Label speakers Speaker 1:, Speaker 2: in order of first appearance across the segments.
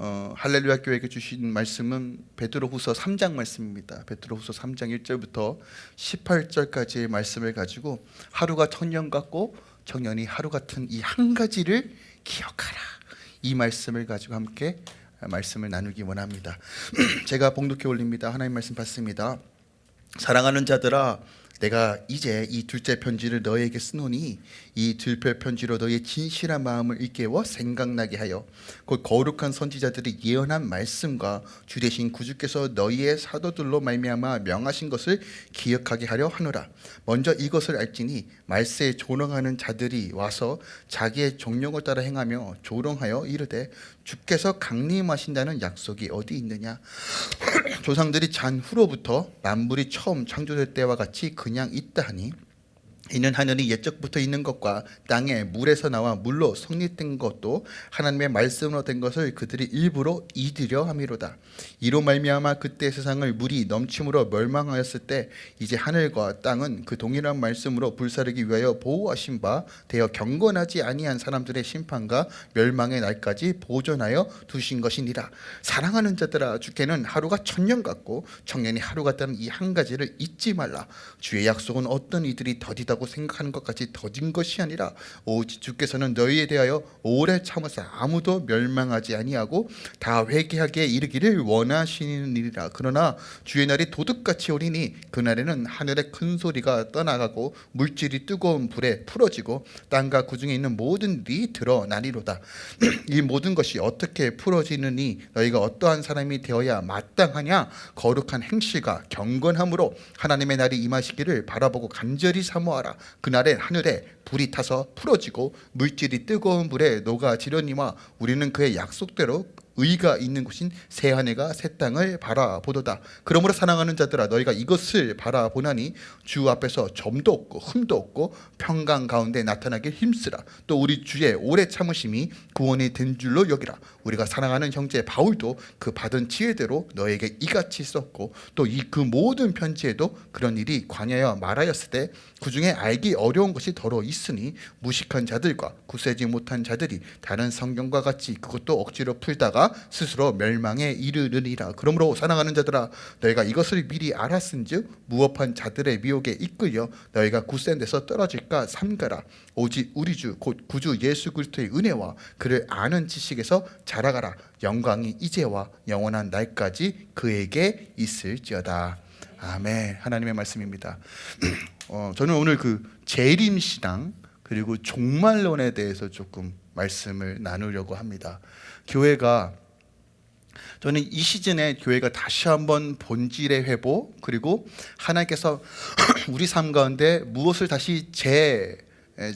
Speaker 1: 어, 할렐루야 교회에게 주신 말씀은 베드로후서 3장 말씀입니다. 베드로후서 3장 1절부터 18절까지의 말씀을 가지고 하루가 청년 같고 청년이 하루 같은 이 한 가지를 기억하라. 이 말씀을 가지고 함께 말씀을 나누기 원합니다. 제가 봉독해 올립니다. 하나님 말씀 받습니다. 사랑하는 자들아 내가 이제 이 둘째 편지를 너에게 쓰노니 이 둘째 편지로 너의 진실한 마음을 일깨워 생각나게 하여 곧 거룩한 선지자들이 예언한 말씀과 주 대신 구주께서 너희의 사도들로 말미암아 명하신 것을 기억하게 하려 하노라. 먼저 이것을 알지니 말세에 조롱하는 자들이 와서 자기의 정령을 따라 행하며 조롱하여 이르되 주께서 강림하신다는 약속이 어디 있느냐? 조상들이 잔 후로부터 만물이 처음 창조될 때와 같이 그냥 있다 하니 이는 하늘이 옛적부터 있는 것과 땅에 물에서 나와 물로 성립된 것도 하나님의 말씀으로 된 것을 그들이 일부러 잊으려 함이로다. 이로 말미암아 그때 세상을 물이 넘침으로 멸망하였을 때 이제 하늘과 땅은 그 동일한 말씀으로 불사르기 위하여 보호하신 바 되어 경건하지 아니한 사람들의 심판과 멸망의 날까지 보존하여 두신 것이니라. 사랑하는 자들아 주께는 하루가 천년 같고 청년이 하루 같다는 이 한 가지를 잊지 말라. 주의 약속은 어떤 이들이 더디다 고 생각하는 것 같이 더딘 것이 아니라 오직 주께서는 너희에 대하여 오래 참으사 아무도 멸망하지 아니하고 다 회개하게 이르기를 원하시는 일이라. 그러나 주의 날이 도둑같이 오리니 그날에는 하늘의 큰 소리가 떠나가고 물질이 뜨거운 불에 풀어지고 땅과 그 중에 있는 모든 일이 드러나리로다. 이 모든 것이 어떻게 풀어지느니 너희가 어떠한 사람이 되어야 마땅하냐? 거룩한 행실과 경건함으로 하나님의 날이 임하시기를 바라보고 간절히 사모하라 그날에 하늘에 불이 타서 풀어지고 물질이 뜨거운 불에 녹아지려니와 우리는 그의 약속대로 의가 있는 곳인 새 하늘과 새 땅을 바라보도다. 그러므로 사랑하는 자들아 너희가 이것을 바라보나니 주 앞에서 점도 없고 흠도 없고 평강 가운데 나타나길 힘쓰라. 또 우리 주의 오래 참으심이 구원이 된 줄로 여기라 우리가 사랑하는 형제 바울도 그 받은 지혜대로 너에게 이같이 썼고 또 이 그 모든 편지에도 그런 일이 관여하여 말하였을 때 그 중에 알기 어려운 것이 더러 있으니 무식한 자들과 구세지 못한 자들이 다른 성경과 같이 그것도 억지로 풀다가 스스로 멸망에 이르느니라. 그러므로 사랑하는 자들아 너희가 이것을 미리 알았은즉 무업한 자들의 미혹에 이끌려 너희가 굳센 데서 떨어질까 삼가라. 오직 우리 주 곧 구주 예수 그리스도의 은혜와 그를 아는 지식에서 자 라가라. 영광이 이제와 영원한 날까지 그에게 있을지어다. 아멘. 하나님의 말씀입니다. 어, 저는 오늘 그 재림신앙 그리고 종말론에 대해서 조금 말씀을 나누려고 합니다. 교회가 저는 이 시즌에 교회가 다시 한번 본질의 회복 그리고 하나님께서 우리 삶 가운데 무엇을 다시 재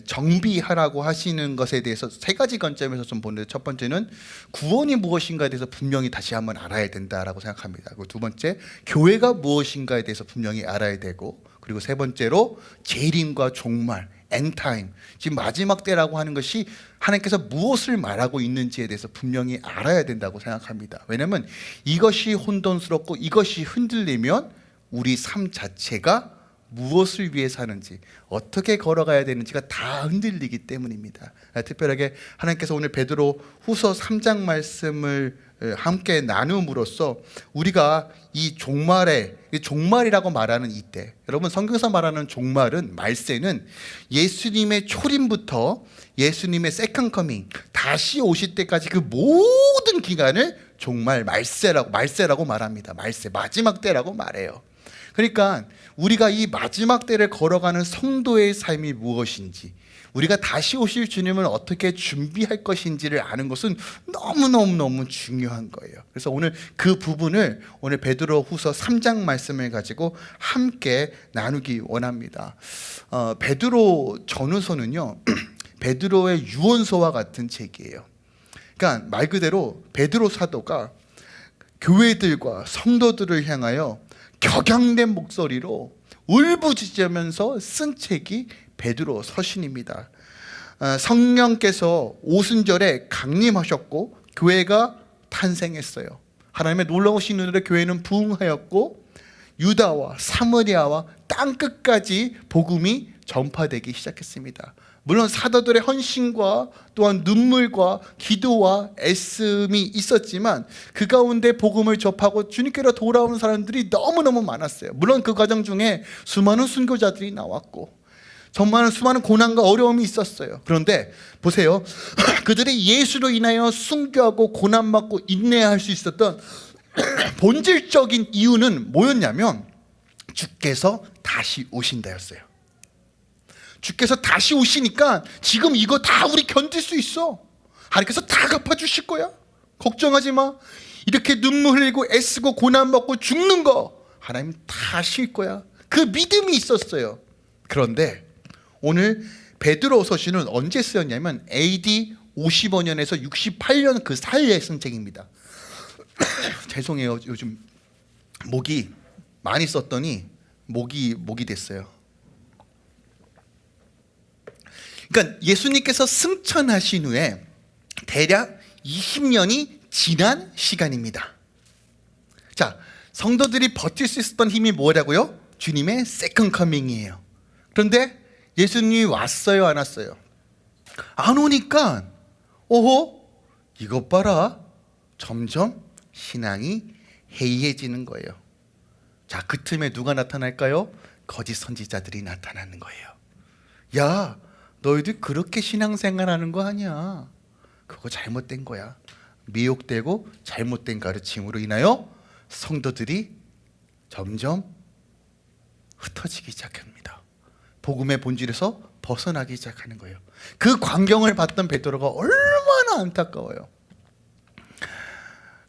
Speaker 1: 정비하라고 하시는 것에 대해서 세 가지 관점에서 좀 보는데 첫 번째는 구원이 무엇인가에 대해서 분명히 다시 한번 알아야 된다라고 생각합니다. 그리고 두 번째 교회가 무엇인가에 대해서 분명히 알아야 되고 그리고 세 번째로 재림과 종말 엔타임 지금 마지막 때라고 하는 것이 하나님께서 무엇을 말하고 있는지에 대해서 분명히 알아야 된다고 생각합니다 왜냐하면 이것이 혼돈스럽고 이것이 흔들리면 우리 삶 자체가 무엇을 위해 사는지 어떻게 걸어가야 되는지가 다 흔들리기 때문입니다. 특별하게 하나님께서 오늘 베드로 후서 3장 말씀을 함께 나눔으로써 우리가 이 종말에 종말이라고 말하는 이때 여러분 성경에서 말하는 종말은 말세는 예수님의 초림부터 예수님의 second coming 다시 오실 때까지 그 모든 기간을 종말 말세라고 말세라고 말합니다. 말세. 마지막 때라고 말해요. 그러니까 우리가 이 마지막 때를 걸어가는 성도의 삶이 무엇인지 우리가 다시 오실 주님을 어떻게 준비할 것인지를 아는 것은 너무너무너무 중요한 거예요. 그래서 오늘 그 부분을 오늘 베드로 후서 3장 말씀을 가지고 함께 나누기 원합니다. 어, 베드로 전후서는요 베드로의 유언서와 같은 책이에요 그러니까 말 그대로 베드로 사도가 교회들과 성도들을 향하여 격양된 목소리로 울부짖으면서 쓴 책이 베드로 서신입니다. 어, 성령께서 오순절에 강림하셨고 교회가 탄생했어요. 하나님의 놀라우신 은혜로 교회는 부흥하였고 유다와 사마리아와 땅끝까지 복음이 전파되기 시작했습니다 물론 사도들의 헌신과 또한 눈물과 기도와 애씀이 있었지만 그 가운데 복음을 접하고 주님께로 돌아오는 사람들이 너무너무 많았어요. 물론 그 과정 중에 수많은 순교자들이 나왔고 정말 수많은 고난과 어려움이 있었어요. 그런데 보세요. 그들이 예수로 인하여 순교하고 고난받고 인내할 수 있었던 본질적인 이유는 뭐였냐면 주께서 다시 오신다였어요. 주께서 다시 오시니까 지금 이거 다 우리 견딜 수 있어. 하나님께서 다 갚아주실 거야. 걱정하지 마. 이렇게 눈물 흘리고 애쓰고 고난받고 죽는 거 하나님 다 하실 거야. 그 믿음이 있었어요. 그런데 오늘 베드로서 시는 언제 쓰였냐면 AD 55년에서 68년 그 사이에 쓴 책입니다. 죄송해요. 요즘 목이 많이 썼더니 목이 목이 됐어요. 그러니까 예수님께서 승천하신 후에 대략 20년이 지난 시간입니다. 자, 성도들이 버틸 수 있었던 힘이 뭐라고요? 주님의 second coming이에요. 그런데 예수님이 왔어요, 안 왔어요? 안 오니까 오호 이것 봐라 점점 신앙이 해이해지는 거예요. 자, 그 틈에 누가 나타날까요? 거짓 선지자들이 나타나는 거예요. 야, 너희들 그렇게 신앙생활하는 거 아니야. 그거 잘못된 거야. 미혹되고 잘못된 가르침으로 인하여 성도들이 점점 흩어지기 시작합니다. 복음의 본질에서 벗어나기 시작하는 거예요. 그 광경을 봤던 베드로가 얼마나 안타까워요.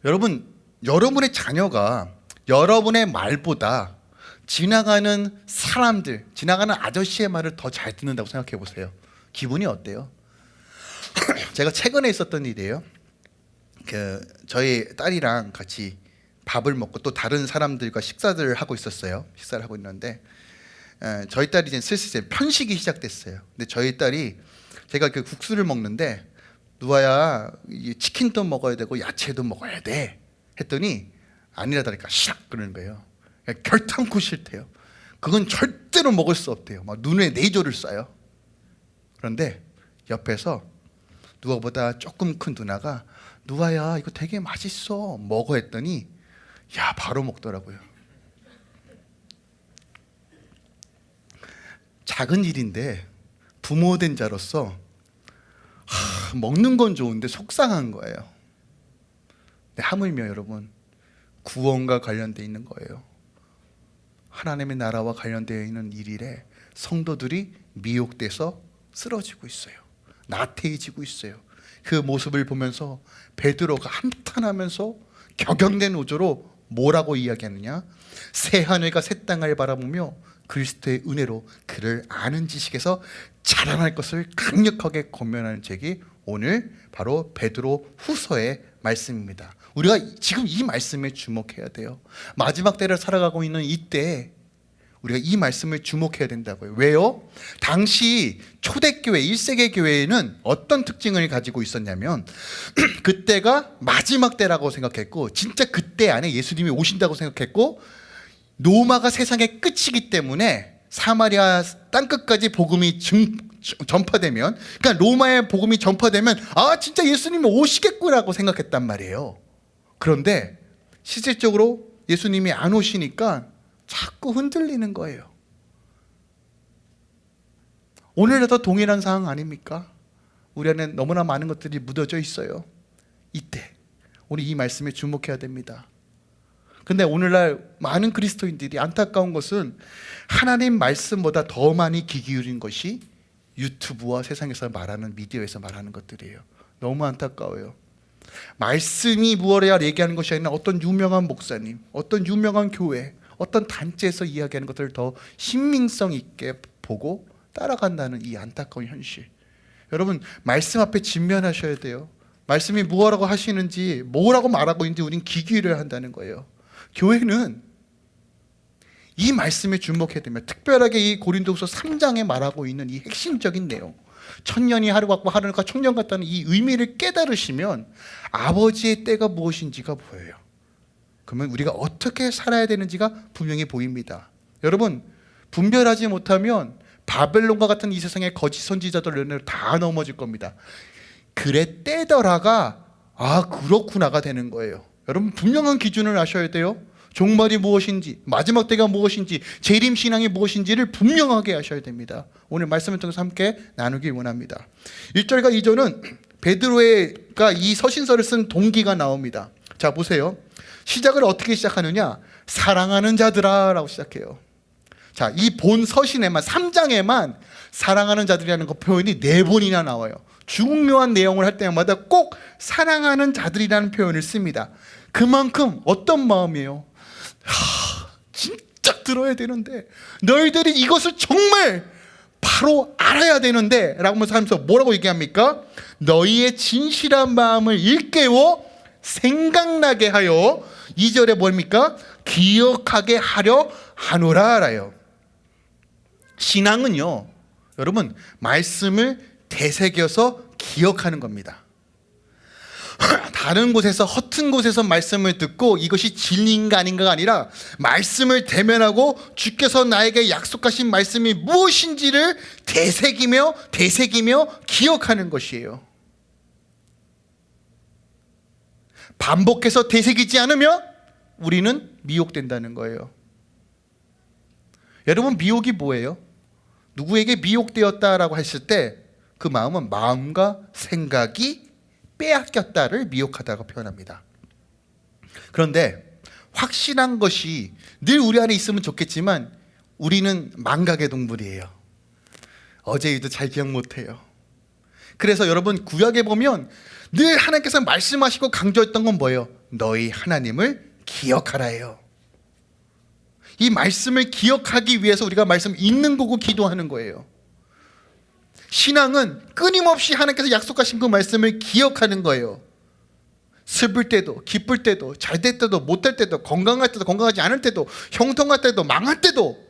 Speaker 1: 여러분, 여러분의 자녀가 여러분의 말보다 지나가는 사람들, 지나가는 아저씨의 말을 더 잘 듣는다고 생각해 보세요. 기분이 어때요? 제가 최근에 있었던 일이에요. 그 저희 딸이랑 같이 밥을 먹고 또 다른 사람들과 식사를 하고 있었어요. 식사를 하고 있는데 에, 저희 딸이 이제 슬슬 편식이 시작됐어요. 근데 저희 딸이 제가 그 국수를 먹는데 누아야 이 치킨도 먹어야 되고 야채도 먹어야 돼 했더니 아니라다니까 샥 그러는 거예요. 그냥 결탄코 싫대요. 그건 절대로 먹을 수 없대요. 막 눈에 네조를 쏴요. 그런데 옆에서 누아보다 조금 큰 누나가 누아야 이거 되게 맛있어 먹어 했더니 야 바로 먹더라고요. 작은 일인데 부모 된 자로서 하, 먹는 건 좋은데 속상한 거예요. 근데 하물며 여러분 구원과 관련돼 있는 거예요. 하나님의 나라와 관련되어 있는 일일에 성도들이 미혹돼서 쓰러지고 있어요. 나태해지고 있어요. 그 모습을 보면서 베드로가 한탄하면서 격양된 우조로 뭐라고 이야기하느냐? 새 하늘과 새 땅을 바라보며 그리스도의 은혜로 그를 아는 지식에서 자라날 것을 강력하게 권면하는 책이 오늘 바로 베드로 후서의 말씀입니다. 우리가 지금 이 말씀에 주목해야 돼요. 마지막 때를 살아가고 있는 이때 우리가 이 말씀을 주목해야 된다고요. 왜요? 당시 초대교회, 1세기 교회에는 어떤 특징을 가지고 있었냐면 그때가 마지막 때라고 생각했고 진짜 그때 안에 예수님이 오신다고 생각했고 로마가 세상의 끝이기 때문에 사마리아 땅끝까지 복음이 증, 전파되면 그러니까 로마의 복음이 전파되면 아 진짜 예수님이 오시겠구나라고 생각했단 말이에요. 그런데 실질적으로 예수님이 안 오시니까 자꾸 흔들리는 거예요. 오늘에도 동일한 상황 아닙니까? 우리 안에 너무나 많은 것들이 묻어져 있어요. 이때 우리 이 말씀에 주목해야 됩니다. 근데 오늘날 많은 그리스도인들이 안타까운 것은 하나님 말씀보다 더 많이 귀 기울인 것이 유튜브와 세상에서 말하는 미디어에서 말하는 것들이에요. 너무 안타까워요. 말씀이 무엇이야 얘기하는 것이 아니라 어떤 유명한 목사님, 어떤 유명한 교회, 어떤 단체에서 이야기하는 것들을 더 신빙성 있게 보고 따라간다는 이 안타까운 현실. 여러분 말씀 앞에 직면하셔야 돼요. 말씀이 무엇라고 하시는지 뭐라고 말하고 있는지 우린 기기를 한다는 거예요. 교회는 이 말씀에 주목해야 됩니다. 특별하게 이 고린도후서 3장에 말하고 있는 이 핵심적인 내용. 천년이 하루 같고 하루가 청년 같다는 이 의미를 깨달으시면 아버지의 때가 무엇인지가 보여요. 그러면 우리가 어떻게 살아야 되는지가 분명히 보입니다. 여러분 분별하지 못하면 바벨론과 같은 이 세상의 거짓 선지자들 다 넘어질 겁니다. 그래 떼더라가 아 그렇구나가 되는 거예요. 여러분 분명한 기준을 아셔야 돼요. 종말이 무엇인지 마지막 때가 무엇인지 재림 신앙이 무엇인지를 분명하게 하셔야 됩니다. 오늘 말씀을 통해서 함께 나누길 원합니다. 1절과 2절은 베드로가 이 서신서를 쓴 동기가 나옵니다. 자 보세요. 시작을 어떻게 시작하느냐? 사랑하는 자들아 라고 시작해요. 자, 이 본 서신에만 3장에만 사랑하는 자들이라는 그 표현이 네 번이나 나와요. 중요한 내용을 할 때마다 꼭 사랑하는 자들이라는 표현을 씁니다. 그만큼 어떤 마음이에요? 하, 진짜 들어야 되는데 너희들이 이것을 정말 바로 알아야 되는데 라고 하면서 뭐라고 얘기합니까? 너희의 진실한 마음을 일깨워 생각나게 하여 2절에 뭡니까? 기억하게 하려 하노라라요. 신앙은요. 여러분 말씀을 되새겨서 기억하는 겁니다. 다른 곳에서 허튼 곳에서 말씀을 듣고 이것이 진리인가 아닌가가 아니라 말씀을 대면하고 주께서 나에게 약속하신 말씀이 무엇인지를 되새기며 되새기며 기억하는 것이에요. 반복해서 되새기지 않으면 우리는 미혹된다는 거예요. 여러분 미혹이 뭐예요? 누구에게 미혹되었다라고 했을 때 그 마음은 마음과 생각이 빼앗겼다를 미혹하다고 표현합니다. 그런데 확실한 것이 늘 우리 안에 있으면 좋겠지만 우리는 망각의 동물이에요. 어제 일도 잘 기억 못해요. 그래서 여러분 구약에 보면 늘 하나님께서 말씀하시고 강조했던 건 뭐예요? 너희 하나님을 기억하라예요. 이 말씀을 기억하기 위해서 우리가 말씀 읽는 거고 기도하는 거예요. 신앙은 끊임없이 하나님께서 약속하신 그 말씀을 기억하는 거예요. 슬플 때도 기쁠 때도 잘 될 때도 못 될 때도 건강할 때도 건강하지 않을 때도 형통할 때도 망할 때도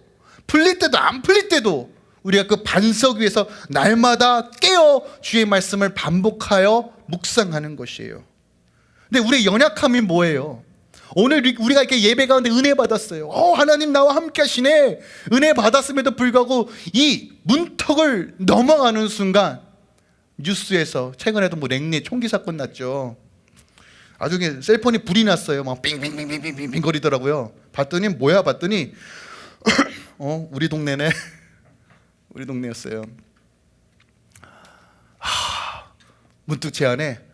Speaker 1: 풀릴 때도 안 풀릴 때도 우리가 그 반석 위에서 날마다 깨어 주의 말씀을 반복하여 묵상하는 것이에요. 근데 우리의 연약함이 뭐예요? 오늘 우리가 이렇게 예배 가운데 은혜 받았어요. 어, 하나님 나와 함께 하시네. 은혜 받았음에도 불구하고 이 문턱을 넘어가는 순간 뉴스에서 최근에도 뭐 랭리 총기 사건 났죠. 아주 셀폰이 불이 났어요. 막 빙빙빙빙빙빙 거리더라고요. 봤더니 뭐야 봤더니 어, 우리 동네네. 우리 동네였어요. 하, 문득 제 안에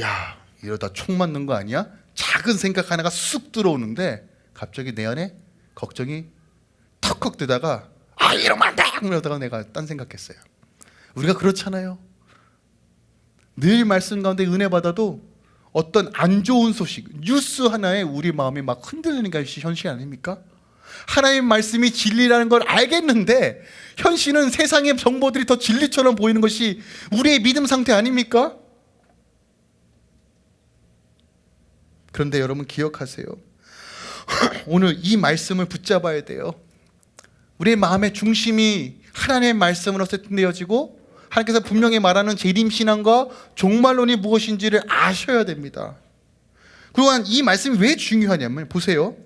Speaker 1: 야, 이러다 총 맞는 거 아니야? 작은 생각 하나가 쑥 들어오는데 갑자기 내 안에 걱정이 턱턱 뜨다가 아 이러면 안돼 이러다가 내가 딴 생각했어요 우리가 그렇잖아요 늘 말씀 가운데 은혜 받아도 어떤 안 좋은 소식 뉴스 하나에 우리 마음이 막 흔들리는 것이 현실 아닙니까? 하나님 말씀이 진리라는 걸 알겠는데 현실은 세상의 정보들이 더 진리처럼 보이는 것이 우리의 믿음 상태 아닙니까? 그런데 여러분 기억하세요. 오늘 이 말씀을 붙잡아야 돼요. 우리의 마음의 중심이 하나님의 말씀으로 세팅되어지고 하나님께서 분명히 말하는 재림신앙과 종말론이 무엇인지를 아셔야 됩니다. 그리고 이 말씀이 왜 중요하냐면 보세요.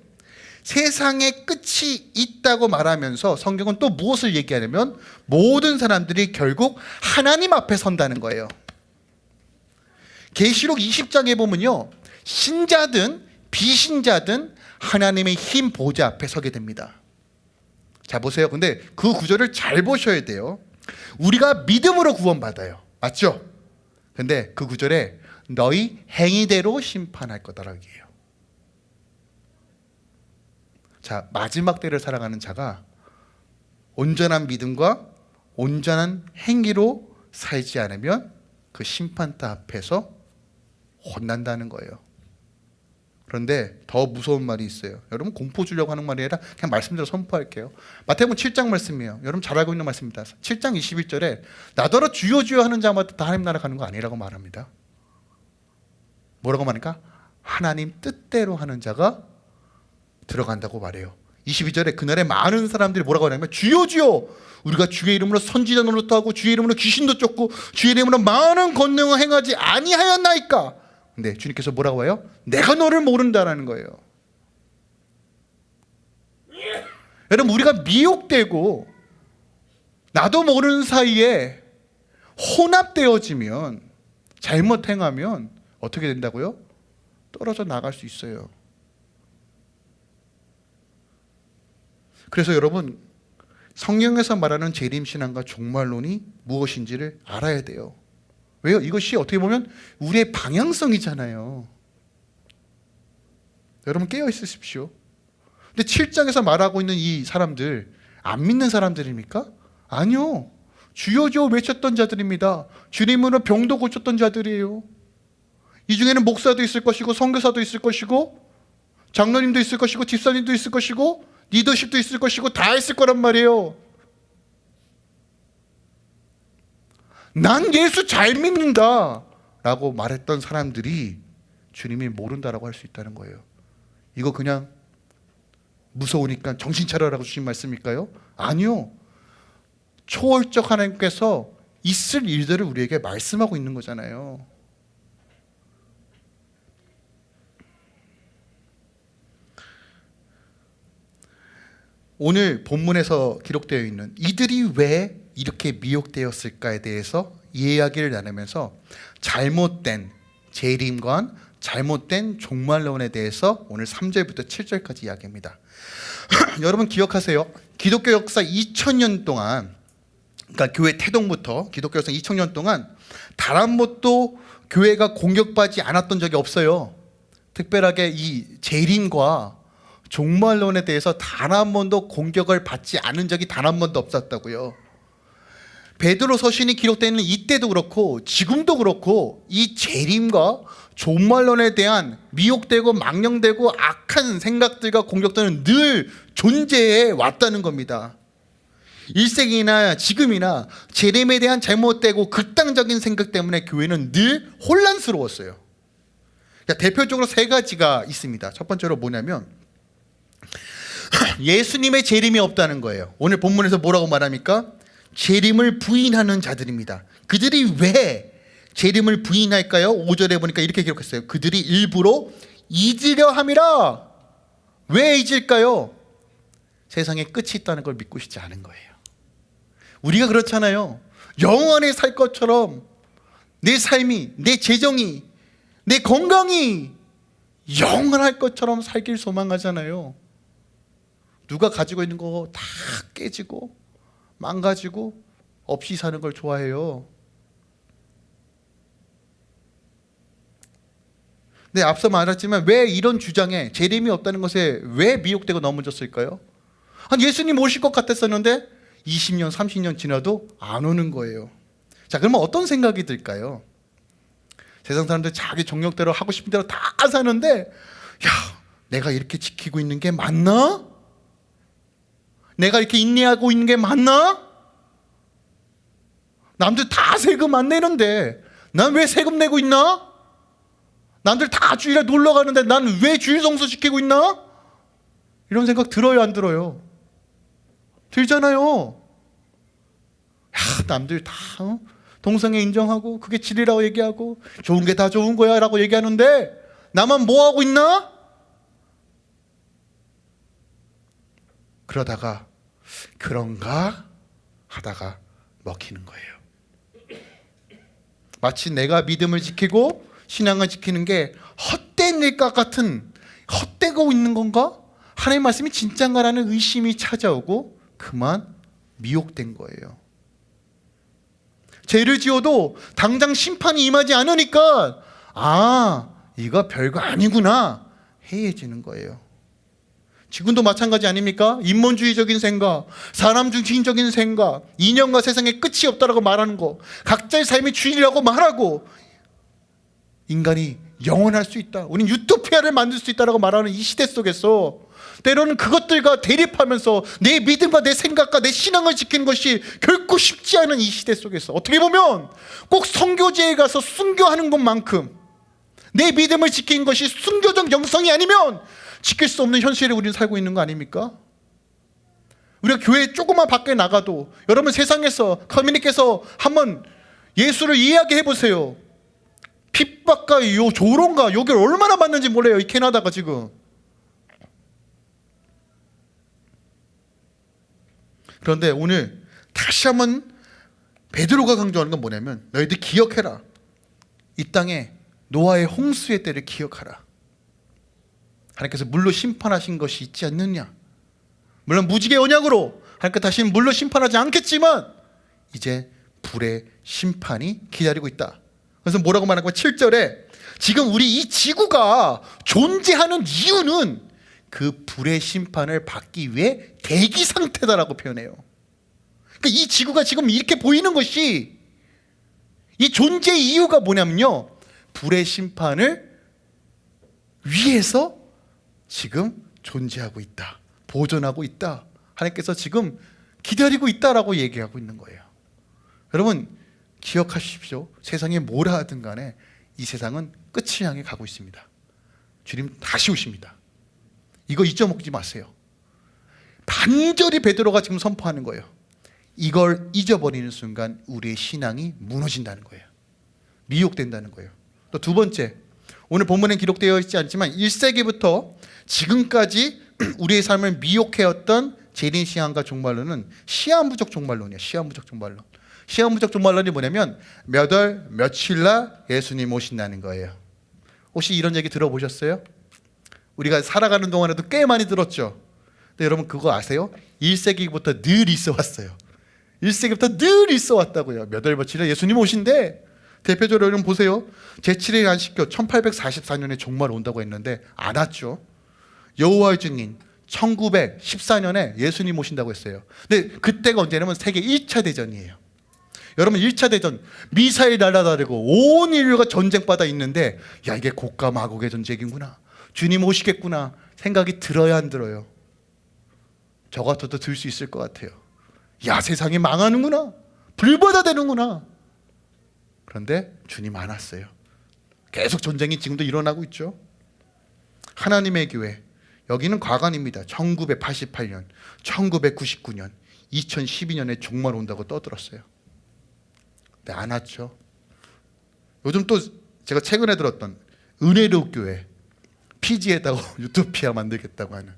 Speaker 1: 세상의 끝이 있다고 말하면서 성경은 또 무엇을 얘기하냐면 모든 사람들이 결국 하나님 앞에 선다는 거예요. 계시록 20장에 보면요. 신자든 비신자든 하나님의 힘 보좌 앞에 서게 됩니다. 자 보세요. 근데 그 구절을 잘 보셔야 돼요. 우리가 믿음으로 구원받아요. 맞죠? 근데 그 구절에 너희 행위대로 심판할 거다라고 해요. 자, 마지막 때를 살아가는 자가 온전한 믿음과 온전한 행위로 살지 않으면 그 심판대 앞에서 혼난다는 거예요. 그런데 더 무서운 말이 있어요. 여러분 공포 주려고 하는 말이 아니라 그냥 말씀대로 선포할게요. 마태복음 7장 말씀이에요. 여러분 잘 알고 있는 말씀입니다. 7장 21절에 나더러 주여 주여 하는 자마다 다 하나님 나라 가는 거 아니라고 말합니다. 뭐라고 말하니까 하나님 뜻대로 하는 자가 들어간다고 말해요. 22절에 그날에 많은 사람들이 뭐라고 하냐면 주여 주여 우리가 주의 이름으로 선지자 노릇도 하고 주의 이름으로 귀신도 쫓고 주의 이름으로 많은 권능을 행하지 아니하였나이까 근데 주님께서 뭐라고 해요? 내가 너를 모른다라는 거예요. 여러분 우리가 미혹되고 나도 모르는 사이에 혼합되어지면 잘못 행하면 어떻게 된다고요? 떨어져 나갈 수 있어요. 그래서 여러분 성경에서 말하는 재림 신앙과 종말론이 무엇인지를 알아야 돼요. 왜요? 이것이 어떻게 보면 우리의 방향성이잖아요. 여러분 깨어 있으십시오. 근데 7장에서 말하고 있는 이 사람들 안 믿는 사람들입니까? 아니요. 주여 주여 외쳤던 자들입니다. 주님으로 병도 고쳤던 자들이에요. 이 중에는 목사도 있을 것이고 선교사도 있을 것이고 장로님도 있을 것이고 집사님도 있을 것이고 리더십도 있을 것이고 다 있을 거란 말이에요. 난 예수 잘 믿는다 라고 말했던 사람들이 주님이 모른다라고 할 수 있다는 거예요. 이거 그냥 무서우니까 정신 차려라고 주신 말씀일까요? 아니요. 초월적 하나님께서 있을 일들을 우리에게 말씀하고 있는 거잖아요. 오늘 본문에서 기록되어 있는 이들이 왜 이렇게 미혹되었을까에 대해서 이야기를 나누면서 잘못된 재림관, 잘못된 종말론에 대해서 오늘 3절부터 7절까지 이야기합니다. 여러분 기억하세요. 기독교 역사 2000년 동안 그러니까 교회 태동부터 기독교 역사 2000년 동안 단 한 번도 교회가 공격받지 않았던 적이 없어요. 특별하게 이 재림과 종말론에 대해서 단 한 번도 공격을 받지 않은 적이 단 한 번도 없었다고요. 베드로 서신이 기록되는 이때도 그렇고 지금도 그렇고 이 재림과 종말론에 대한 미혹되고 망령되고 악한 생각들과 공격들은 늘 존재해 왔다는 겁니다. 1세기나 지금이나 재림에 대한 잘못되고 극단적인 생각 때문에 교회는 늘 혼란스러웠어요. 그러니까 대표적으로 세 가지가 있습니다. 첫 번째로 뭐냐면 예수님의 재림이 없다는 거예요. 오늘 본문에서 뭐라고 말합니까? 재림을 부인하는 자들입니다. 그들이 왜 재림을 부인할까요? 5절에 보니까 이렇게 기록했어요. 그들이 일부러 잊으려 함이라. 왜 잊을까요? 세상에 끝이 있다는 걸 믿고 싶지 않은 거예요. 우리가 그렇잖아요. 영원히 살 것처럼 내 삶이, 내 재정이, 내 건강이 영원할 것처럼 살길 소망하잖아요. 누가 가지고 있는 거 다 깨지고 망가지고 없이 사는 걸 좋아해요. 네, 앞서 말했지만 왜 이런 주장에 재림이 없다는 것에 왜 미혹되고 넘어졌을까요? 한 예수님 오실 것 같았었는데 20년, 30년 지나도 안 오는 거예요. 자, 그러면 어떤 생각이 들까요? 세상 사람들 자기 정력대로 하고 싶은 대로 다 사는데 야, 내가 이렇게 지키고 있는 게 맞나? 내가 이렇게 인내하고 있는 게 맞나? 남들 다 세금 안 내는데 난 왜 세금 내고 있나? 남들 다 주일에 놀러 가는데 난 왜 주일 성수 시키고 있나? 이런 생각 들어요, 안 들어요? 들잖아요. 야, 남들 다 어? 동성애 인정하고 그게 진리라고 얘기하고 좋은 게 다 좋은 거야 라고 얘기하는데 나만 뭐 하고 있나? 그러다가 그런가 하다가 먹히는 거예요. 마치 내가 믿음을 지키고 신앙을 지키는 게 헛된 일과 같은 헛되고 있는 건가? 하나님 말씀이 진짠가라는 의심이 찾아오고 그만 미혹된 거예요. 죄를 지어도 당장 심판이 임하지 않으니까 아 이거 별거 아니구나 해해지는 거예요. 지금도 마찬가지 아닙니까? 인본주의적인 생각, 사람 중심적인 생각, 인연과 세상에 끝이 없다라고 말하는 거, 각자의 삶이 주인이라고 말하고 인간이 영원할 수 있다. 우린 유토피아를 만들 수 있다라고 말하는 이 시대 속에서 때로는 그것들과 대립하면서 내 믿음과 내 생각과 내 신앙을 지키는 것이 결코 쉽지 않은 이 시대 속에서 어떻게 보면 꼭 성교제에 가서 순교하는 것만큼 내 믿음을 지키는 것이 순교적 영성이 아니면 지킬 수 없는 현실에 우리는 살고 있는 거 아닙니까? 우리가 교회 조금만 밖에 나가도 여러분 세상에서 커뮤니께서 한번 예수를 이야기해 보세요. 핍박과 요 조롱과 욕을 얼마나 받는지 몰라요. 이 캐나다가 지금. 그런데 오늘 다시 한번 베드로가 강조하는 건 뭐냐면 너희들 기억해라. 이 땅에 노아의 홍수의 때를 기억하라. 하나님께서 물로 심판하신 것이 있지 않느냐. 물론 무지개 언약으로 하나님께 다시는 물로 심판하지 않겠지만 이제 불의 심판이 기다리고 있다. 그래서 뭐라고 말하고 7절에 지금 우리 이 지구가 존재하는 이유는 그 불의 심판을 받기 위해 대기 상태다라고 표현해요. 그러니까 이 지구가 지금 이렇게 보이는 것이 이 존재 이유가 뭐냐면요. 불의 심판을 위해서 지금 존재하고 있다. 보존하고 있다. 하나님께서 지금 기다리고 있다라고 얘기하고 있는 거예요. 여러분 기억하십시오. 세상에 뭐라 하든 간에 이 세상은 끝을 향해 가고 있습니다. 주님 다시 오십니다. 이거 잊어먹지 마세요. 반절이 베드로가 지금 선포하는 거예요. 이걸 잊어버리는 순간 우리의 신앙이 무너진다는 거예요. 미혹된다는 거예요. 또 두 번째, 오늘 본문에 기록되어 있지 않지만 1세기부터 지금까지 우리의 삶을 미혹해왔던 재림 시한과 종말론은 시한부적 종말론이에요. 시한부적 종말론. 시한부적 종말론이 뭐냐면 몇 월 며칠 날 예수님 오신다는 거예요. 혹시 이런 얘기 들어보셨어요? 우리가 살아가는 동안에도 꽤 많이 들었죠. 근데 여러분 그거 아세요? 1세기부터 늘 있어 왔어요. 1세기부터 늘 있어 왔다고요. 몇 월 며칠에 예수님 오신대. 대표적으로 여러분 보세요. 제7일 안식교 1844년에 종말 온다고 했는데 안 왔죠. 여호와의 증인 1914년에 예수님 오신다고 했어요. 근데 그때가 언제냐면 세계 1차 대전이에요. 여러분 1차 대전 미사일 날아다니고 온 인류가 전쟁바다 있는데 야 이게 고가 마곡의 전쟁이구나. 주님 오시겠구나 생각이 들어야 안 들어요. 저 같아도 들 수 있을 것 같아요. 야 세상이 망하는구나. 불바다 되는구나. 그런데 주님 안 왔어요. 계속 전쟁이 지금도 일어나고 있죠. 하나님의 교회 여기는 과관입니다. 1988년, 1999년, 2012년에 종말 온다고 떠들었어요. 근데 안 왔죠. 요즘 또 제가 최근에 들었던 은혜로 교회 피지에다가 유토피아 만들겠다고 하는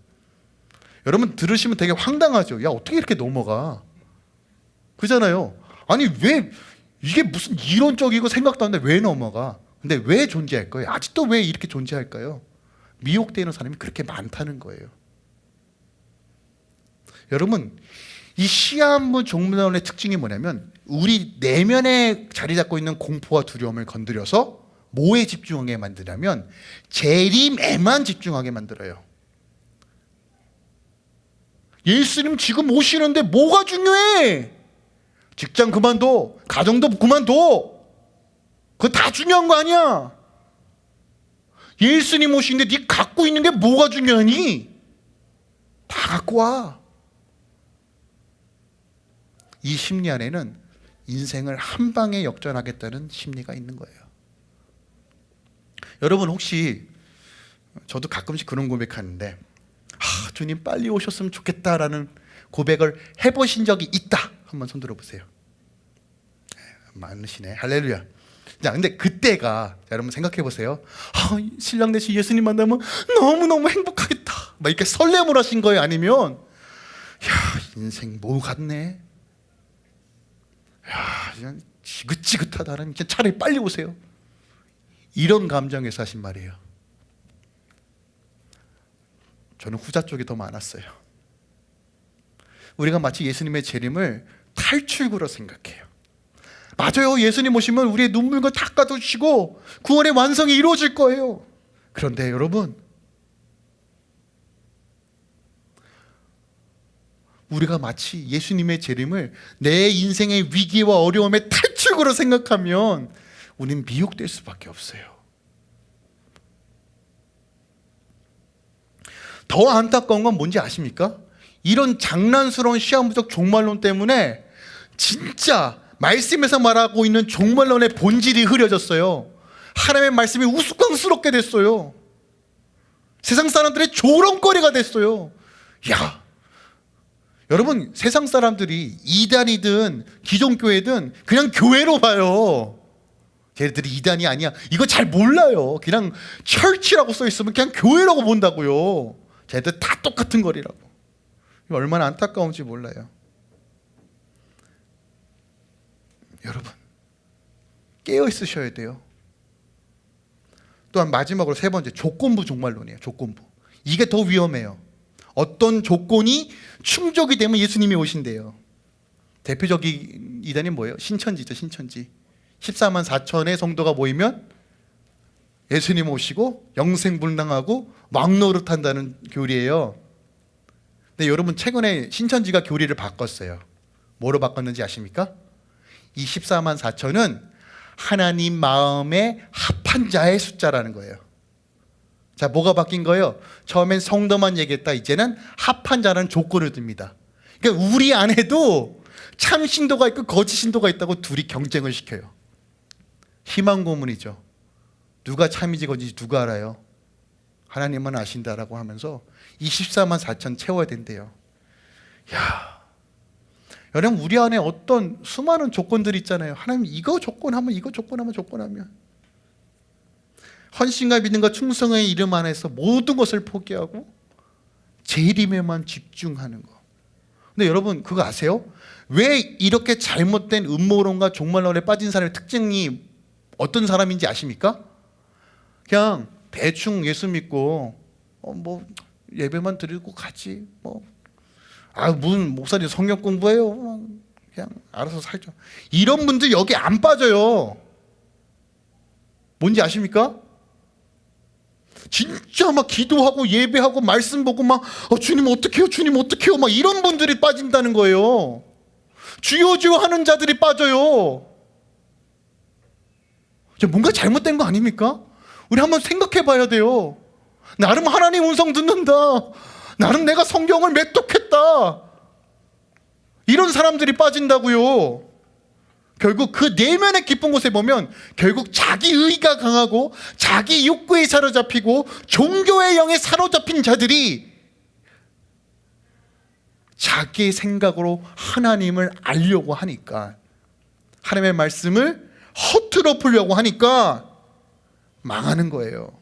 Speaker 1: 여러분 들으시면 되게 황당하죠. 야 어떻게 이렇게 넘어가? 그잖아요. 아니 왜 이게 무슨 이론적이고 생각도 안 돼 왜 넘어가? 근데 왜 존재할 거예요? 아직도 왜 이렇게 존재할까요? 미혹되는 사람이 그렇게 많다는 거예요. 여러분 이 시한부 종문론의 특징이 뭐냐면 우리 내면에 자리 잡고 있는 공포와 두려움을 건드려서 뭐에 집중하게 만드냐면 재림에만 집중하게 만들어요. 예수님 지금 오시는데 뭐가 중요해? 직장 그만둬. 가정도 그만둬. 그거 다 중요한 거 아니야. 예수님 오시는데 네 갖고 있는 게 뭐가 중요하니? 다 갖고 와. 이 심리 안에는 인생을 한 방에 역전하겠다는 심리가 있는 거예요. 여러분 혹시 저도 가끔씩 그런 고백하는데 아, 주님 빨리 오셨으면 좋겠다라는 고백을 해보신 적이 있다. 한번 손 들어보세요. 많으시네. 할렐루야. 자, 근데 그때가 자, 여러분 생각해 보세요. 아, 신랑 대신 예수님 만나면 너무 너무 행복하겠다. 막 이렇게 설렘을 하신 거예요, 아니면 야 인생 뭐 같네. 야 그냥 지긋지긋하다는 그냥 차라리 빨리 오세요. 이런 감정에서 하신 말이에요. 저는 후자 쪽이 더 많았어요. 우리가 마치 예수님의 재림을 탈출구로 생각해요. 맞아요. 예수님 오시면 우리의 눈물과 닦아주시고 구원의 완성이 이루어질 거예요. 그런데 여러분 우리가 마치 예수님의 재림을 내 인생의 위기와 어려움의 탈출구로 생각하면 우리는 미혹될 수밖에 없어요. 더 안타까운 건 뭔지 아십니까? 이런 장난스러운 시한부적 종말론 때문에 진짜 말씀에서 말하고 있는 종말론의 본질이 흐려졌어요. 하나님의 말씀이 우스꽝스럽게 됐어요. 세상 사람들의 조롱거리가 됐어요. 야, 여러분 세상 사람들이 이단이든 기존교회든 그냥 교회로 봐요. 쟤들이 이단이 아니야. 이거 잘 몰라요. 그냥 철치라고 써 있으면 그냥 교회라고 본다고요. 쟤들 다 똑같은 거리라고. 얼마나 안타까운지 몰라요. 여러분 깨어 있으셔야 돼요. 또한 마지막으로 세 번째 조건부 종말론이에요. 조건부. 이게 더 위험해요. 어떤 조건이 충족이 되면 예수님이 오신대요. 대표적인 이단이 뭐예요? 신천지죠, 신천지. 14만 4천의 성도가 모이면 예수님 오시고 영생불능하고 왕노릇한다는 교리예요. 근데 여러분 최근에 신천지가 교리를 바꿨어요. 뭐로 바꿨는지 아십니까? 이 14만 4천은 하나님 마음에 합한 자의 숫자라는 거예요. 자, 뭐가 바뀐 거예요? 처음엔 성도만 얘기했다. 이제는 합한 자라는 조건을 듭니다. 그러니까 우리 안에도 참 신도가 있고 거짓 신도가 있다고 둘이 경쟁을 시켜요. 희망 고문이죠. 누가 참이지 거짓이 누가 알아요? 하나님은 아신다라고 하면서 24만 4천 채워야 된대요. 야, 여러분 우리 안에 어떤 수많은 조건들이 있잖아요. 하나님 이거 조건하면 이거 조건하면 조건하면 헌신과 믿음과 충성의 이름 안에서 모든 것을 포기하고 제 이름에만 집중하는 거. 근데 여러분 그거 아세요? 왜 이렇게 잘못된 음모론과 종말론에 빠진 사람의 특징이 어떤 사람인지 아십니까? 그냥 대충 예수 믿고 어, 뭐 예배만 드리고 가지 뭐 아, 무슨 목사님 성경 공부해요. 뭐 그냥 알아서 살죠. 이런 분들 여기 안 빠져요. 뭔지 아십니까? 진짜 막 기도하고 예배하고 말씀 보고 막 어, 주님 어떡해요 주님 어떡해요 막 이런 분들이 빠진다는 거예요 주여 주여 하는 자들이 빠져요 저 뭔가 잘못된 거 아닙니까? 우리 한번 생각해 봐야 돼요 나름 하나님 음성 듣는다 나름 내가 성경을 맺독했다 이런 사람들이 빠진다고요 결국 그 내면의 깊은 곳에 보면 결국 자기 의가 강하고 자기 욕구에 사로잡히고 종교의 영에 사로잡힌 자들이 자기 생각으로 하나님을 알려고 하니까 하나님의 말씀을 허투루 풀려고 하니까 망하는 거예요.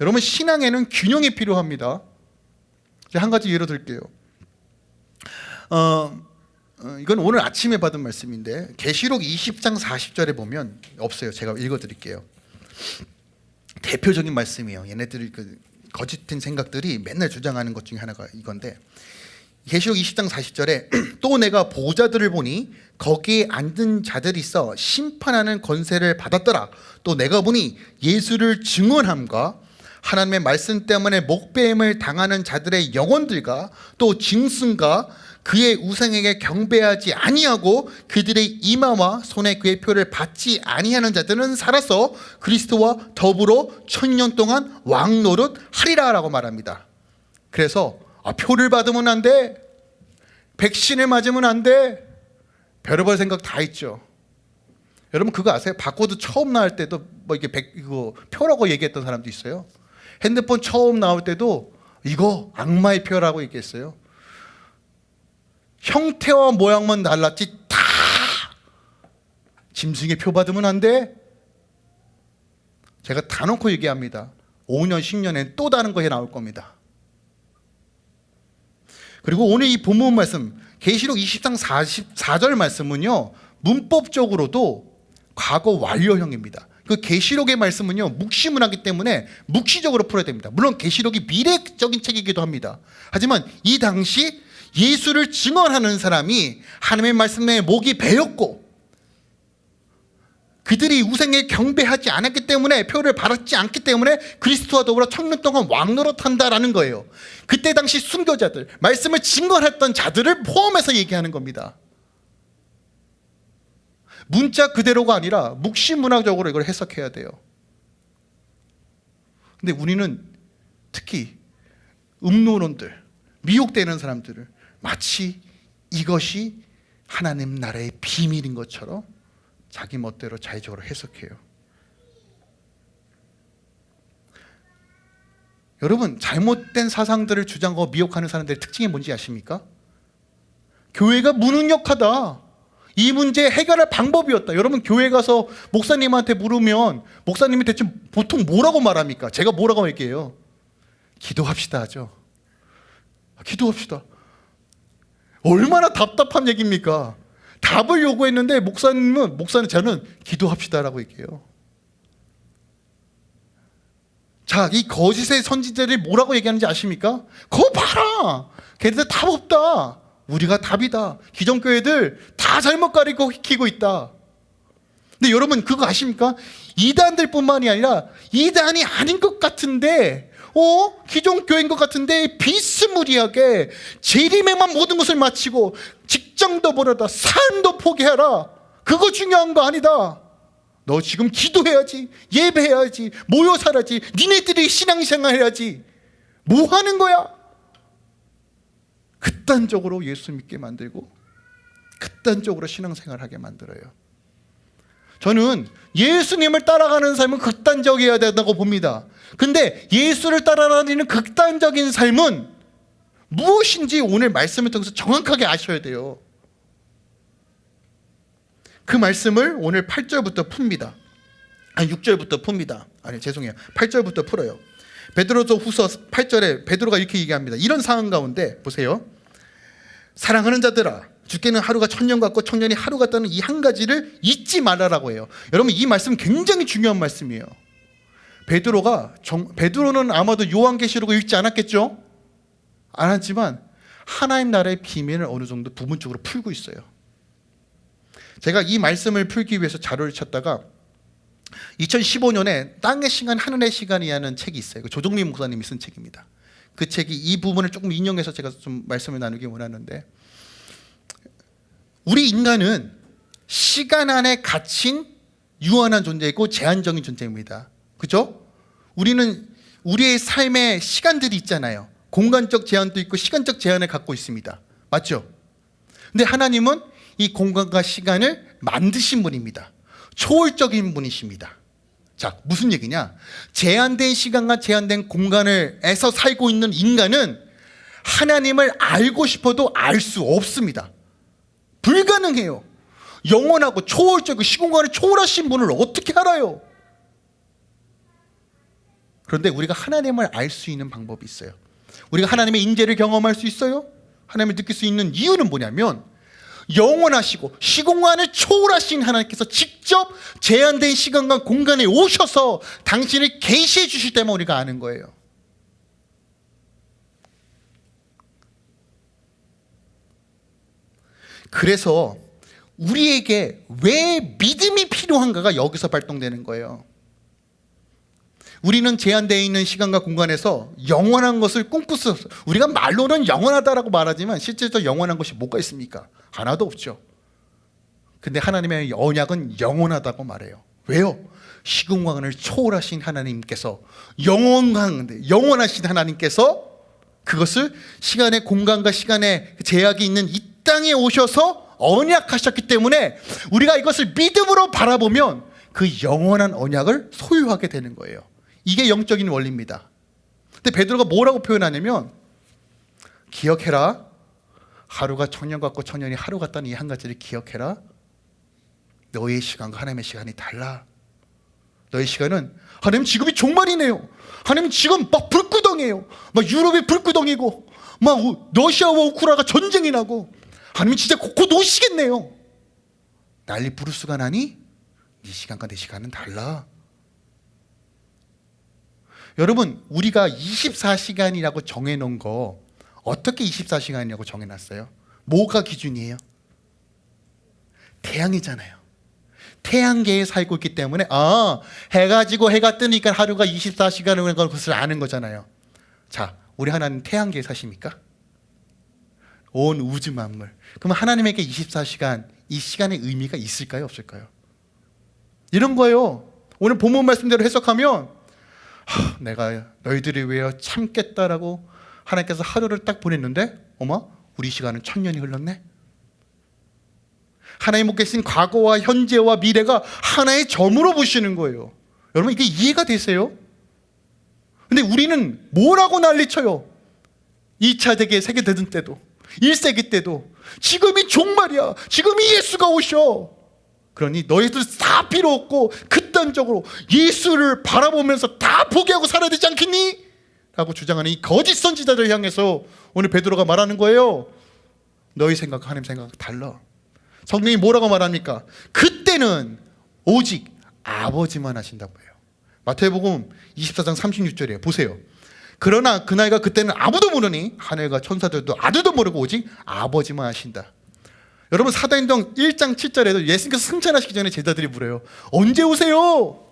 Speaker 1: 여러분 신앙에는 균형이 필요합니다. 한 가지 예로 들게요. 어, 어, 이건 오늘 아침에 받은 말씀인데 계시록 20장 40절에 보면 없어요. 제가 읽어드릴게요. 대표적인 말씀이에요. 얘네들이 그 거짓된 생각들이 맨날 주장하는 것 중에 하나가 이건데 계시록 20장 40절에 또 내가 보좌들을 보니 거기에 앉은 자들이 있어 심판하는 권세를 받았더라. 또 내가 보니 예수를 증언함과 하나님의 말씀 때문에 목배임을 당하는 자들의 영혼들과 또 짐승과 그의 우상에게 경배하지 아니하고 그들의 이마와 손에 그의 표를 받지 아니하는 자들은 살아서 그리스도와 더불어 천년 동안 왕노릇 하리라 라고 말합니다. 그래서 아, 표를 받으면 안 돼. 백신을 맞으면 안 돼. 별의별 생각 다 있죠. 여러분 그거 아세요? 바코드 처음 나올 때도 뭐 이게 백 이거 표라고 얘기했던 사람도 있어요. 핸드폰 처음 나올 때도 이거 악마의 표라고 얘기했어요. 형태와 모양만 달랐지 다 짐승의 표 받으면 안 돼. 제가 다 놓고 얘기합니다. 5년, 10년엔 또 다른 것이 나올 겁니다. 그리고 오늘 이 본문 말씀 계시록 20장 44절 말씀은요. 문법적으로도 과거 완료형입니다. 그 계시록의 말씀은요. 묵시문하기 때문에 묵시적으로 풀어야 됩니다. 물론 계시록이 미래적인 책이기도 합니다. 하지만 이 당시 예수를 증언하는 사람이 하나님의 말씀에 목이 베였고 그들이 우상에 경배하지 않았기 때문에 표를 받았지 않기 때문에 그리스도와 더불어 천년 동안 왕노릇한다라는 거예요. 그때 당시 순교자들, 말씀을 증거했던 자들을 포함해서 얘기하는 겁니다. 문자 그대로가 아니라 묵시문학적으로 이걸 해석해야 돼요. 근데 우리는 특히 음노론들, 미혹되는 사람들을 마치 이것이 하나님 나라의 비밀인 것처럼 자기 멋대로 자의적으로 해석해요. 여러분 잘못된 사상들을 주장하고 미혹하는 사람들의 특징이 뭔지 아십니까? 교회가 무능력하다. 이 문제 해결할 방법이었다. 여러분 교회 가서 목사님한테 물으면 목사님이 대체 보통 뭐라고 말합니까? 제가 뭐라고 얘기해요? 기도합시다 하죠. 기도합시다. 얼마나 답답한 얘기입니까? 답을 요구했는데 목사님은 목사는 저는 기도합시다라고 얘기해요. 자, 이 거짓의 선지자들이 뭐라고 얘기하는지 아십니까? 거 봐라. 걔네들 답 없다. 우리가 답이다. 기존 교회들 다 잘못 가리고 키고 있다. 근데 여러분 그거 아십니까? 이단들 뿐만이 아니라 이단이 아닌 것 같은데 어? 기존 교회인 것 같은데 비스무리하게 재림에만 모든 것을 마치고 직장도 버려다 삶도 포기해라 그거 중요한 거 아니다 너 지금 기도해야지 예배해야지 모여 살아야지 니네들이 신앙생활 해야지 뭐 하는 거야? 극단적으로 예수 믿게 만들고 극단적으로 신앙생활 하게 만들어요 저는 예수님을 따라가는 삶은 극단적이어야 된다고 봅니다. 근데 예수를 따라다니는 극단적인 삶은 무엇인지 오늘 말씀을 통해서 정확하게 아셔야 돼요. 그 말씀을 오늘 8절부터 풉니다. 아니 6절부터 풉니다. 아니 죄송해요. 8절부터 풀어요. 베드로서 후서 8절에 베드로가 이렇게 얘기합니다. 이런 상황 가운데 보세요. 사랑하는 자들아 주께는 하루가 천년 같고 천년이 하루 같다는 이 한 가지를 잊지 말아라고 해요. 여러분 이 말씀 굉장히 중요한 말씀이에요. 베드로가 정, 베드로는 아마도 요한계시록을 읽지 않았겠죠? 않았지만 하나님 나라의 비밀을 어느 정도 부분적으로 풀고 있어요. 제가 이 말씀을 풀기 위해서 자료를 찾다가 2015년에 땅의 시간 하늘의 시간이라는 책이 있어요. 그 조종민 목사님이 쓴 책입니다. 그 책이 이 부분을 조금 인용해서 제가 좀 말씀을 나누기 원하는데 우리 인간은 시간 안에 갇힌 유한한 존재이고 제한적인 존재입니다. 그죠? 우리는 우리의 삶의 시간들이 있잖아요. 공간적 제한도 있고 시간적 제한을 갖고 있습니다. 맞죠? 근데 하나님은 이 공간과 시간을 만드신 분입니다. 초월적인 분이십니다. 자, 무슨 얘기냐? 제한된 시간과 제한된 공간을 에서 살고 있는 인간은 하나님을 알고 싶어도 알 수 없습니다. 불가능해요. 영원하고 초월적이고 시공간을 초월하신 분을 어떻게 알아요? 그런데 우리가 하나님을 알 수 있는 방법이 있어요. 우리가 하나님의 인재를 경험할 수 있어요? 하나님을 느낄 수 있는 이유는 뭐냐면 영원하시고 시공간을 초월하신 하나님께서 직접 제한된 시간과 공간에 오셔서 당신을 계시해 주실 때만 우리가 아는 거예요. 그래서 우리에게 왜 믿음이 필요한가가 여기서 발동되는 거예요. 우리는 제한되어 있는 시간과 공간에서 영원한 것을 꿈꿀 수 없어요. 우리가 말로는 영원하다라고 말하지만 실제로 영원한 것이 뭐가 있습니까? 하나도 없죠. 근데 하나님의 언약은 영원하다고 말해요. 왜요? 시공간을 초월하신 하나님께서 영원한 영원하신 하나님께서 그것을 시간의 공간과 시간의 제약이 있는 이 땅에 오셔서 언약하셨기 때문에 우리가 이것을 믿음으로 바라보면 그 영원한 언약을 소유하게 되는 거예요. 이게 영적인 원리입니다. 근데 베드로가 뭐라고 표현하냐면 기억해라. 하루가 천년 같고 천년이 하루 같다는 이 한 가지를 기억해라. 너의 시간과 하나님의 시간이 달라. 너의 시간은 하나님 지금이 종말이네요. 하나님 지금 막 불구덩이에요. 막 유럽이 불구덩이고 막 러시아와 우크라가 전쟁이 나고 하나님 진짜 곧 오시겠네요. 난리 부르스가 나니 네 시간과 내 시간은 달라. 여러분 우리가 24시간이라고 정해놓은 거 어떻게 24시간이라고 정해놨어요? 뭐가 기준이에요? 태양이잖아요. 태양계에 살고 있기 때문에 아 해가 지고 해가 뜨니까 하루가 24시간을 것을 아는 거잖아요. 자, 우리 하나님 태양계에 사십니까? 온 우주 만물. 그럼 하나님에게 24시간 이 시간의 의미가 있을까요, 없을까요? 이런 거예요. 오늘 본문 말씀대로 해석하면 하, 내가 너희들이 위하여 참겠다라고 하나님께서 하루를 딱 보냈는데 어머 우리 시간은 천년이 흘렀네. 하나님 못 계신 과거와 현재와 미래가 하나의 점으로 보시는 거예요. 여러분 이게 이해가 되세요? 근데 우리는 뭐라고 난리쳐요? 2차 대계 세계 대전 때도 1세기 때도 지금이 종말이야. 지금이 예수가 오셔. 그러니 너희들 다 필요 없고 극단적으로 예수를 바라보면서 다 포기하고 살아야 되지 않겠니? 라고 주장하는 이 거짓 선지자들 향해서 오늘 베드로가 말하는 거예요. 너희 생각 하나님 생각 달라. 성령이 뭐라고 말합니까? 그때는 오직 아버지만 하신다고 해요. 마태복음 24장 36절이에요. 보세요. 그러나 그날과 그때는 아무도 모르니 하늘과 천사들도 아들도 모르고 오직 아버지만 하신다. 여러분 사도행동 1장 7절에도 예수님께서 승천하시기 전에 제자들이 물어요. 언제 오세요?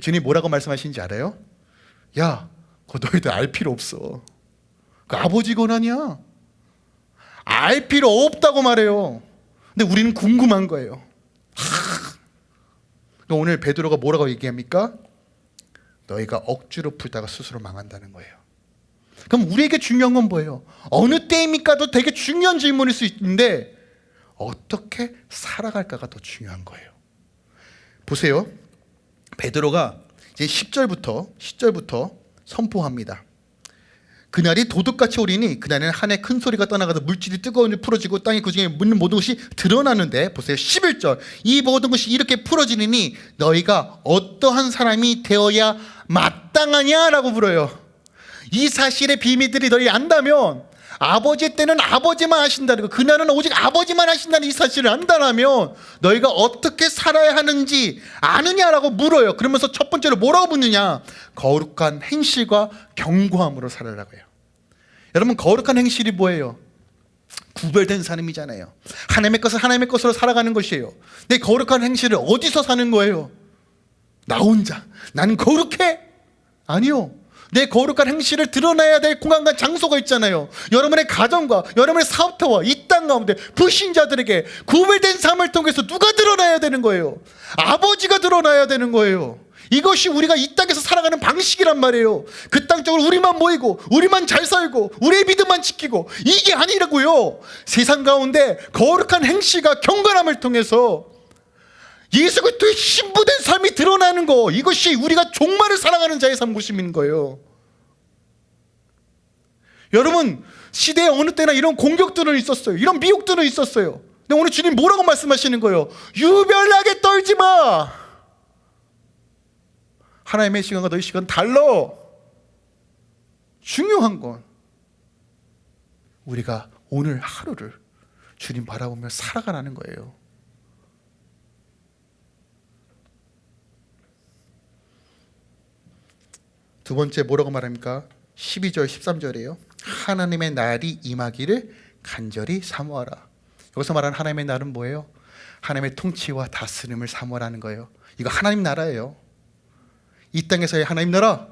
Speaker 1: 주님 뭐라고 말씀하시는지 알아요? 야, 그거 너희들 알 필요 없어. 그 아버지 권한이야. 알 필요 없다고 말해요. 근데 우리는 궁금한 거예요. 하. 오늘 베드로가 뭐라고 얘기합니까? 너희가 억지로 풀다가 스스로 망한다는 거예요. 그럼 우리에게 중요한 건 뭐예요? 어느 때입니까도 되게 중요한 질문일 수 있는데 어떻게 살아갈까가 더 중요한 거예요. 보세요. 베드로가 이제 10절부터 10절부터 선포합니다. 그날이 도둑같이 오리니 그날에는 한해큰 소리가 떠나가서 물질이 뜨거운 일 풀어지고 땅에 그중에 묻는 모든 것이 드러나는데 보세요. 11절. 이 모든 것이 이렇게 풀어지니 너희가 어떠한 사람이 되어야 마땅하냐라고 불어요. 이 사실의 비밀들이 너희 안다면 아버지 때는 아버지만 하신다는 거 그날은 오직 아버지만 하신다는 이 사실을 안다면 너희가 어떻게 살아야 하는지 아느냐라고 물어요. 그러면서 첫 번째로 뭐라고 묻느냐? 거룩한 행실과 경고함으로 살아라고 해요. 여러분 거룩한 행실이 뭐예요? 구별된 삶이잖아요. 하나님의 것을 하나님의 것으로 살아가는 것이에요. 내 거룩한 행실을 어디서 사는 거예요? 나 혼자. 나는 거룩해? 아니요 내 거룩한 행실을 드러내야 될 공간과 장소가 있잖아요. 여러분의 가정과 여러분의 사업터와 이 땅 가운데 불신자들에게 구별된 삶을 통해서 누가 드러나야 되는 거예요? 아버지가 드러나야 되는 거예요. 이것이 우리가 이 땅에서 살아가는 방식이란 말이에요. 그 땅적으로 우리만 모이고 우리만 잘 살고 우리의 믿음만 지키고 이게 아니라고요. 세상 가운데 거룩한 행실과 경건함을 통해서 예수 그리스도의 신부된 삶이 드러나는 거 이것이 우리가 종말을 사랑하는 자의 삶 모습인 거예요. 여러분 시대의 어느 때나 이런 공격들은 있었어요. 이런 미혹들은 있었어요. 근데 오늘 주님 뭐라고 말씀하시는 거예요? 유별나게 떨지 마! 하나님의 시간과 너희 시간 달라 중요한 건 우리가 오늘 하루를 주님 바라보며 살아가라는 거예요 두 번째 뭐라고 말합니까? 12절 13절이에요. 하나님의 날이 임하기를 간절히 사모하라. 여기서 말하는 하나님의 날은 뭐예요? 하나님의 통치와 다스림을 사모하라는 거예요. 이거 하나님 나라예요. 이 땅에서의 하나님 나라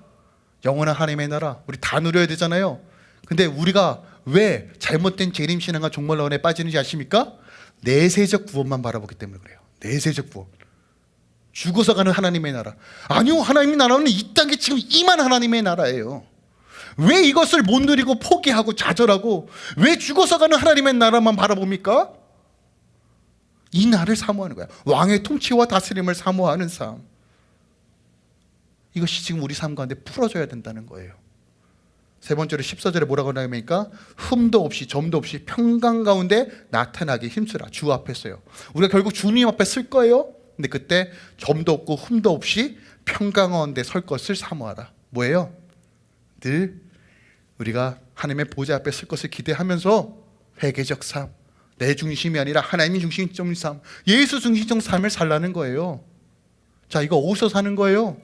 Speaker 1: 영원한 하나님의 나라 우리 다 누려야 되잖아요. 근데 우리가 왜 잘못된 재림신앙과 종말론에 빠지는지 아십니까? 내세적 구원만 바라보기 때문에 그래요. 내세적 구원 죽어서 가는 하나님의 나라. 아니요 하나님의 나라는 이 땅에 지금 임한 하나님의 나라예요. 왜 이것을 못 누리고 포기하고 좌절하고 왜 죽어서 가는 하나님의 나라만 바라봅니까? 이 나를 사모하는 거야. 왕의 통치와 다스림을 사모하는 삶. 이것이 지금 우리 삶 가운데 풀어져야 된다는 거예요. 세 번째로 14절에 뭐라고 나옵니까? 흠도 없이 점도 없이 평강 가운데 나타나게 힘쓰라. 주 앞에 서요. 우리가 결국 주님 앞에 쓸 거예요 근데 그때 점도 없고 흠도 없이 평강한데 설 것을 사모하라 뭐예요? 늘 우리가 하나님의 보좌 앞에 쓸 것을 기대하면서 회개적 삶, 내 중심이 아니라 하나님이 중심적인 삶, 예수 중심적 삶을 살라는 거예요. 자, 이거 어디서 사는 거예요?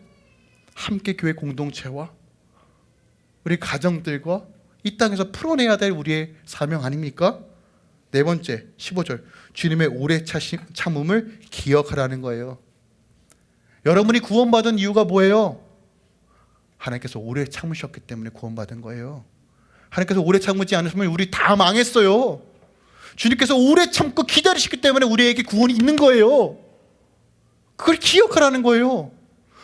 Speaker 1: 함께 교회 공동체와 우리 가정들과 이 땅에서 풀어내야 될 우리의 사명 아닙니까? 네 번째, 15절. 주님의 오래 참음을 기억하라는 거예요. 여러분이 구원받은 이유가 뭐예요? 하나님께서 오래 참으셨기 때문에 구원받은 거예요 하나님께서 오래 참지 않으시면 우리 다 망했어요 주님께서 오래 참고 기다리셨기 때문에 우리에게 구원이 있는 거예요 그걸 기억하라는 거예요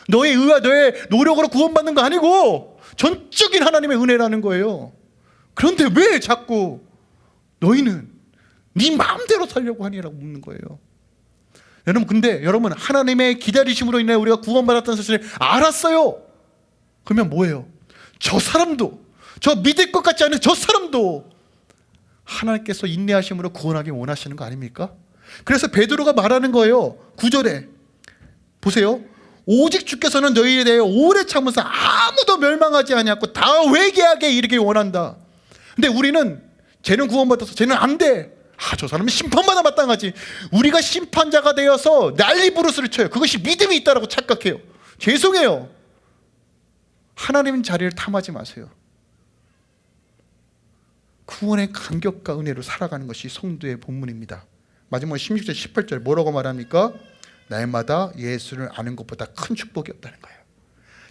Speaker 1: 너의 의와 너의 노력으로 구원받는 거 아니고 전적인 하나님의 은혜라는 거예요 그런데 왜 자꾸 너희는 네 마음대로 살려고 하니라고 묻는 거예요. 여러분 근데 여러분 하나님의 기다리심으로 인해 우리가 구원받았다는 사실을 알았어요. 그러면 뭐예요? 저 사람도 저 믿을 것 같지 않은 저 사람도 하나님께서 인내하심으로 구원하기 원하시는 거 아닙니까? 그래서 베드로가 말하는 거예요. 9절에. 보세요. 오직 주께서는 너희에 대해 오래 참으사 아무도 멸망하지 아니하고 다 회개하게 이르길 원한다. 근데 우리는 쟤는 구원받아서 쟤는 안 돼 아, 저 사람은 심판마다 마땅하지. 우리가 심판자가 되어서 난리 부르스를 쳐요. 그것이 믿음이 있다라고 착각해요. 죄송해요. 하나님 자리를 탐하지 마세요. 구원의 감격과 은혜로 살아가는 것이 성도의 본문입니다. 마지막 16절 18절 뭐라고 말합니까? 날마다 예수를 아는 것보다 큰 축복이 없다는 거예요.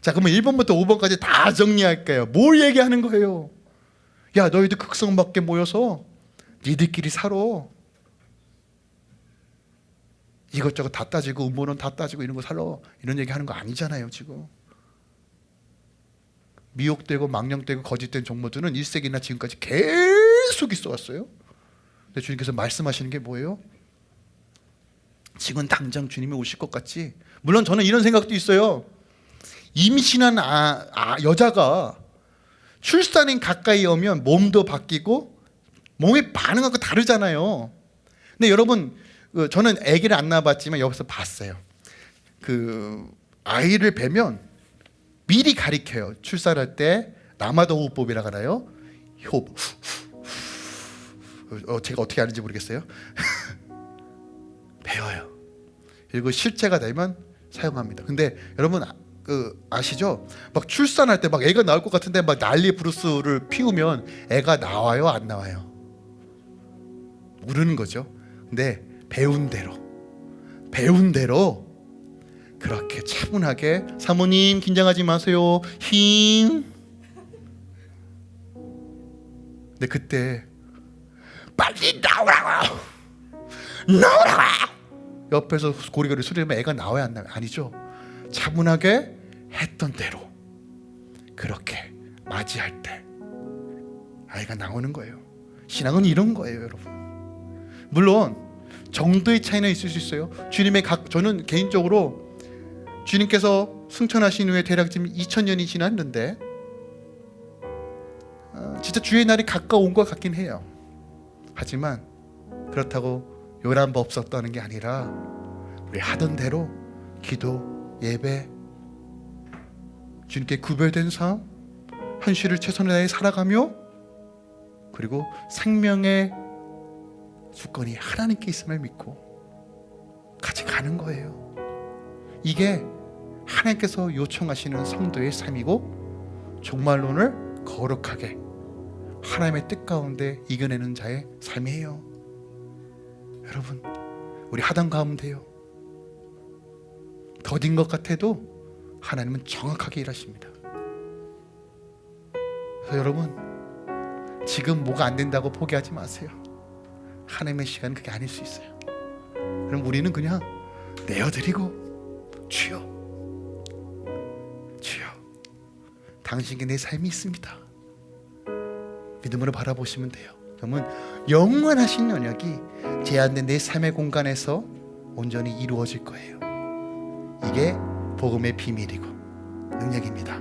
Speaker 1: 자 그러면 1번부터 5번까지 다 정리할게요. 뭘 얘기하는 거예요? 야 너희들 극성 밖에 모여서 니들끼리 살아. 이것저것 다 따지고 음모론 다 따지고 이런 거 살아. 이런 얘기 하는 거 아니잖아요 지금. 미혹되고 망령되고 거짓된 종모들은 1세기나 지금까지 계속 있어 왔어요. 근데 주님께서 말씀하시는 게 뭐예요? 지금 당장 주님이 오실 것 같지? 물론 저는 이런 생각도 있어요. 임신한 아, 아, 여자가 출산인 가까이 오면 몸도 바뀌고 몸의 반응하고 다르잖아요. 근데 여러분 그 저는 아기를 안 낳아봤지만 여기서 봤어요. 그 아이를 뵈면 미리 가리켜요. 출산할 때 남아도 호흡법이라 하나요? 호흡. 어, 제가 어떻게 하는지 모르겠어요. 배워요. 그리고 실제가 되면 사용합니다. 근데 여러분 아- 그 아시죠? 막 출산할 때 막 애가 나올 것 같은데 막 난리 브루스를 피우면 애가 나와요, 안 나와요? 모르는 거죠. 근데 배운 대로 배운 대로 그렇게 차분하게 사모님 긴장하지 마세요. 힘. 근데 그때 빨리 나오라고 나오라고 옆에서 고리고리 소리면 애가 나와야 안 나와요? 아니죠. 차분하게 했던 대로 그렇게 맞이할 때 아이가 나오는 거예요. 신앙은 이런 거예요, 여러분. 물론 정도의 차이는 있을 수 있어요. 주님의 각 저는 개인적으로 주님께서 승천하신 후에 대략 지금 2000년이 지났는데 어, 진짜 주의 날이 가까운 것 같긴 해요. 하지만 그렇다고 요란 법 없었다는 게 아니라 우리 하던 대로 기도, 예배, 주님께 구별된 삶, 현실을 최선을 다해 살아가며 그리고 생명의 주권이 하나님께 있음을 믿고 같이 가는 거예요. 이게 하나님께서 요청하시는 성도의 삶이고 종말론을 거룩하게 하나님의 뜻 가운데 이겨내는 자의 삶이에요. 여러분, 우리 하던 가운데요. 더딘 것 같아도 하나님은 정확하게 일하십니다. 여러분, 지금 뭐가 안 된다고 포기하지 마세요. 하나님의 시간은 그게 아닐 수 있어요. 그럼 우리는 그냥 내어드리고 주여, 주여, 당신께 내 삶이 있습니다. 믿음으로 바라보시면 돼요. 그러면 영원하신 연약이 제한된 내 삶의 공간에서 온전히 이루어질 거예요. 이게 복음의 비밀이고 능력입니다.